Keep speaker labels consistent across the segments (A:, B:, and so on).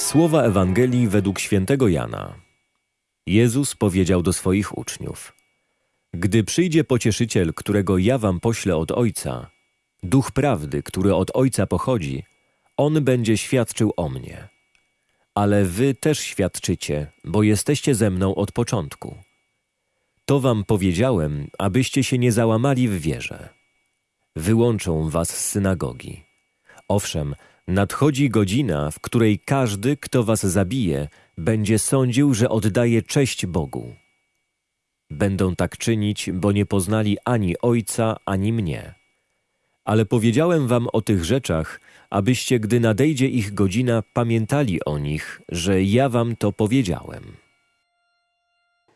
A: Słowa Ewangelii według świętego Jana. Jezus powiedział do swoich uczniów: Gdy przyjdzie pocieszyciel, którego ja wam poślę od Ojca, duch prawdy, który od Ojca pochodzi, on będzie świadczył o mnie. Ale wy też świadczycie, bo jesteście ze mną od początku. To wam powiedziałem, abyście się nie załamali w wierze. Wyłączą was z synagogi. Owszem, nadchodzi godzina, w której każdy, kto was zabije, będzie sądził, że oddaje cześć Bogu. Będą tak czynić, bo nie poznali ani Ojca, ani mnie. Ale powiedziałem wam o tych rzeczach, abyście, gdy nadejdzie ich godzina, pamiętali o nich, że ja wam to powiedziałem.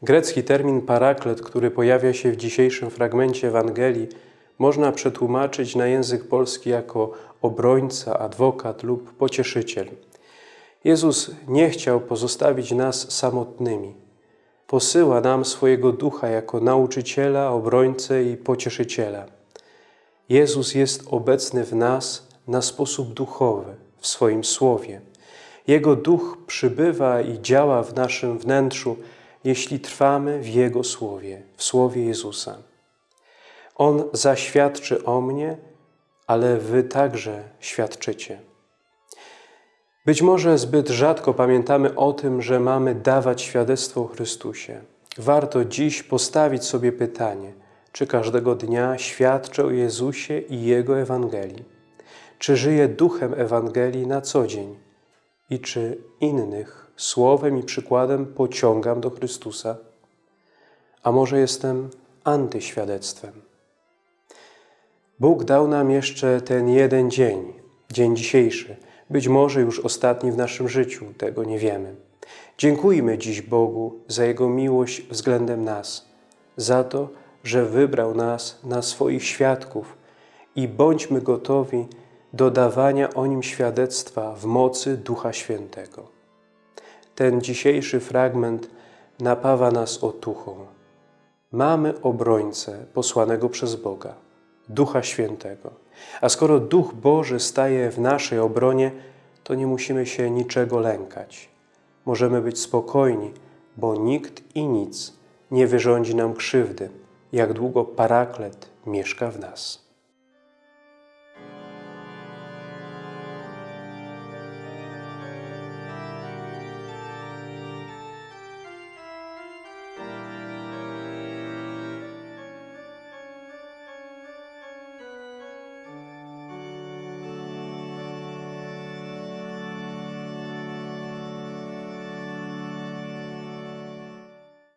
B: Grecki termin paraklet, który pojawia się w dzisiejszym fragmencie Ewangelii, można przetłumaczyć na język polski jako obrońca, adwokat lub pocieszyciel. Jezus nie chciał pozostawić nas samotnymi. Posyła nam swojego ducha jako nauczyciela, obrońcę i pocieszyciela. Jezus jest obecny w nas na sposób duchowy, w swoim słowie. Jego duch przybywa i działa w naszym wnętrzu, jeśli trwamy w Jego słowie, w słowie Jezusa. On zaświadczy o mnie, ale wy także świadczycie. Być może zbyt rzadko pamiętamy o tym, że mamy dawać świadectwo o Chrystusie. Warto dziś postawić sobie pytanie, czy każdego dnia świadczę o Jezusie i Jego Ewangelii? Czy żyję duchem Ewangelii na co dzień? I czy innych słowem i przykładem pociągam do Chrystusa? A może jestem antyświadectwem? Bóg dał nam jeszcze ten jeden dzień, dzień dzisiejszy, być może już ostatni w naszym życiu, tego nie wiemy. Dziękujmy dziś Bogu za Jego miłość względem nas, za to, że wybrał nas na swoich świadków i bądźmy gotowi do dawania o Nim świadectwa w mocy Ducha Świętego. Ten dzisiejszy fragment napawa nas otuchą. Mamy obrońcę posłanego przez Boga, Ducha Świętego. A skoro Duch Boży staje w naszej obronie, to nie musimy się niczego lękać. Możemy być spokojni, bo nikt i nic nie wyrządzi nam krzywdy, jak długo Paraklet mieszka w nas.